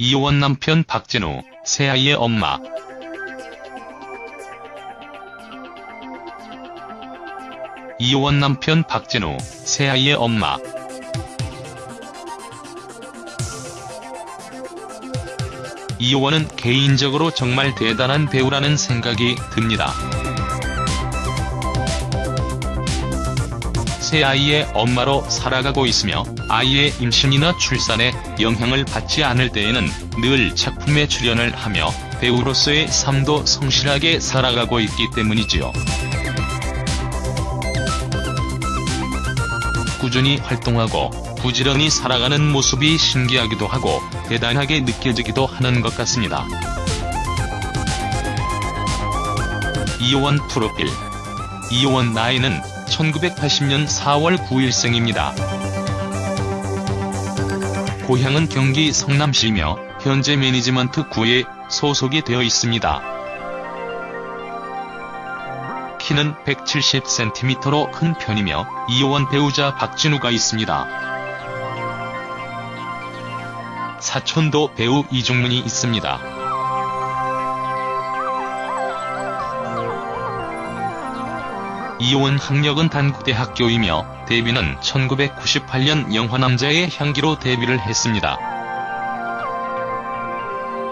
이혼 남편 박진우, 새아이의 엄마. 이혼 남편 박진우, 새아이의 엄마. 이호원은 개인적으로 정말 대단한 배우라는 생각이 듭니다. 새 아이의 엄마로 살아가고 있으며 아이의 임신이나 출산에 영향을 받지 않을 때에는 늘 작품에 출연을 하며 배우로서의 삶도 성실하게 살아가고 있기 때문이지요. 꾸준히 활동하고 부지런히 살아가는 모습이 신기하기도 하고 대단하게 느껴지기도 하는 것 같습니다. 이호원 프로필 이호원 나이는 1980년 4월 9일생입니다. 고향은 경기 성남시이며 현재 매니지먼트 9에 소속이 되어 있습니다. 키는 170cm로 큰 편이며 이호원 배우자 박진우가 있습니다. 사촌도 배우 이종문이 있습니다. 이호원 학력은 단국대학교이며 데뷔는 1998년 영화남자의 향기로 데뷔를 했습니다.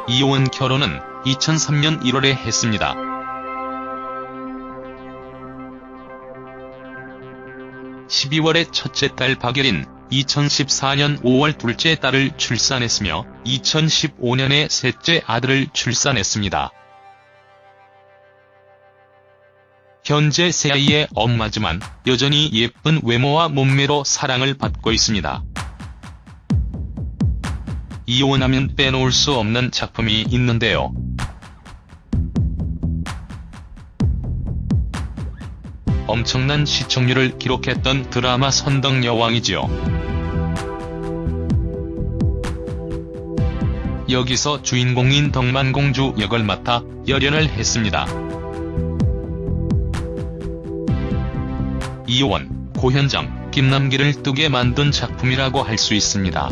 이호원 결혼은 2003년 1월에 했습니다. (12월에) 첫째 딸 박예린, 2014년 5월 둘째 딸을 출산했으며 2015년에 셋째 아들을 출산했습니다. 현재 새아이의 엄마지만 여전히 예쁜 외모와 몸매로 사랑을 받고 있습니다. 이혼하면 빼놓을 수 없는 작품이 있는데요. 엄청난 시청률을 기록했던 드라마 선덕여왕이지요. 여기서 주인공인 덕만공주 역을 맡아 열연을 했습니다. 이호원, 고현정, 김남기를 뜨게 만든 작품이라고 할 수 있습니다.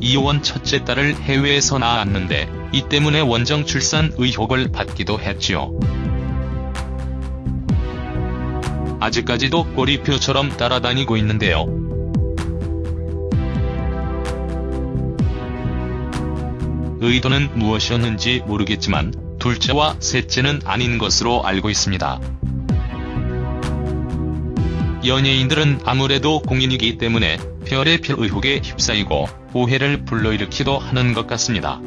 이호원 첫째 딸을 해외에서 낳았는데 이 때문에 원정 출산 의혹을 받기도 했지요. 아직까지도 꼬리표처럼 따라다니고 있는데요. 의도는 무엇이었는지 모르겠지만 둘째와 셋째는 아닌 것으로 알고 있습니다. 연예인들은 아무래도 공인이기 때문에 별의 별 의혹에 휩싸이고 오해를 불러일으키도 하는 것 같습니다.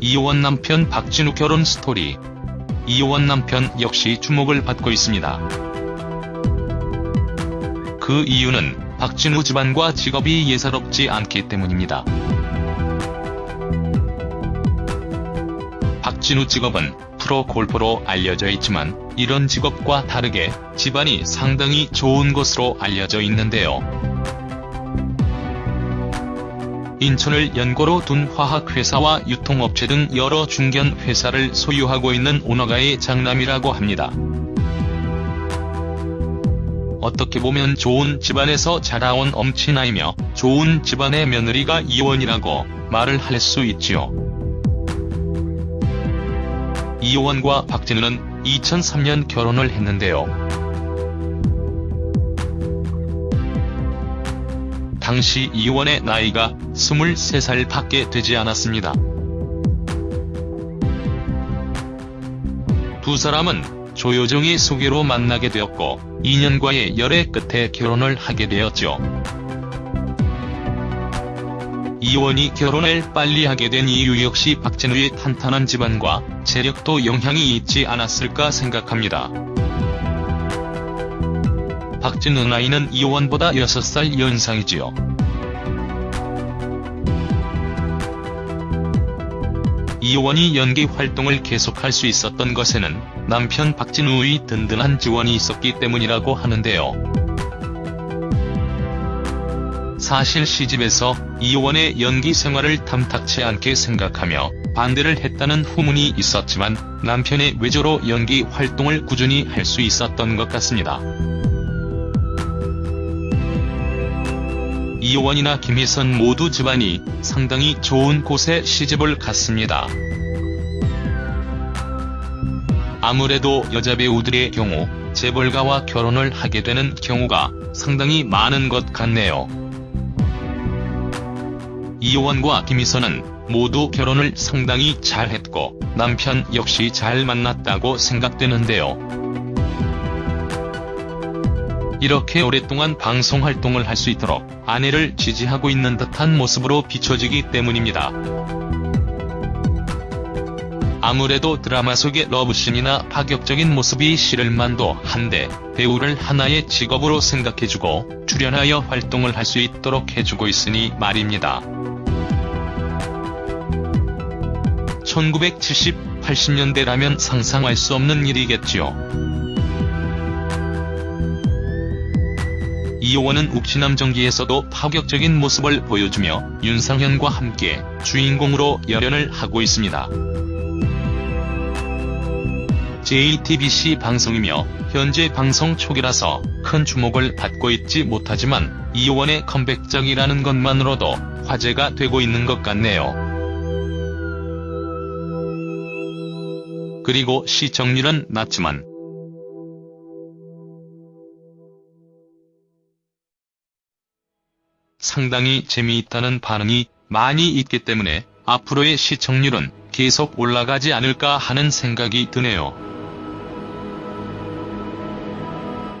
이호원 남편 박진우 결혼 스토리 이호원 남편 역시 주목을 받고 있습니다. 그 이유는 박진우 집안과 직업이 예사롭지 않기 때문입니다. 진우 직업은 프로 골퍼로 알려져 있지만 이런 직업과 다르게 집안이 상당히 좋은 것으로 알려져 있는데요. 인천을 연고로 둔 화학회사와 유통업체 등 여러 중견 회사를 소유하고 있는 오너가의 장남이라고 합니다. 어떻게 보면 좋은 집안에서 자라온 엄친아이며 좋은 집안의 며느리가 이원이라고 말을 할 수 있지요. 이호원과 박진우는 2003년 결혼을 했는데요. 당시 이호원의 나이가 23살 밖에 되지 않았습니다. 두 사람은 조효정의 소개로 만나게 되었고 2년과의 열애 끝에 결혼을 하게 되었죠. 이원이 결혼을 빨리 하게 된 이유 역시 박진우의 탄탄한 집안과 재력도 영향이 있지 않았을까 생각합니다. 박진우 나이는 이원보다 6살 연상이지요. 이원이 연기 활동을 계속할 수 있었던 것에는 남편 박진우의 든든한 지원이 있었기 때문이라고 하는데요. 사실 시집에서 이호원의 연기 생활을 탐탁치 않게 생각하며 반대를 했다는 후문이 있었지만 남편의 외조로 연기 활동을 꾸준히 할 수 있었던 것 같습니다. 이효원이나 김희선 모두 집안이 상당히 좋은 곳에 시집을 갔습니다. 아무래도 여자 배우들의 경우 재벌가와 결혼을 하게 되는 경우가 상당히 많은 것 같네요. 이효원과 김희선은 모두 결혼을 상당히 잘했고 남편 역시 잘 만났다고 생각되는데요. 이렇게 오랫동안 방송 활동을 할 수 있도록 아내를 지지하고 있는 듯한 모습으로 비춰지기 때문입니다. 아무래도 드라마 속의 러브씬이나 파격적인 모습이 싫을만도 한데 배우를 하나의 직업으로 생각해주고 출연하여 활동을 할 수 있도록 해주고 있으니 말입니다. 1970, 80년대라면 상상할 수 없는 일이겠지요. 이효원은 욱신함정기에서도 파격적인 모습을 보여주며 윤상현과 함께 주인공으로 열연을 하고 있습니다. JTBC 방송이며 현재 방송 초기라서 큰 주목을 받고 있지 못하지만 이효원의 컴백작이라는 것만으로도 화제가 되고 있는 것 같네요. 그리고 시청률은 낮지만 상당히 재미있다는 반응이 많이 있기 때문에 앞으로의 시청률은 계속 올라가지 않을까 하는 생각이 드네요.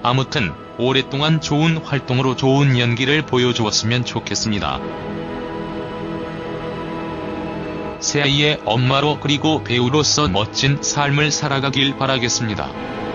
아무튼 오랫동안 좋은 활동으로 좋은 연기를 보여주었으면 좋겠습니다. 새 아이의 엄마로 그리고 배우로서 멋진 삶을 살아가길 바라겠습니다.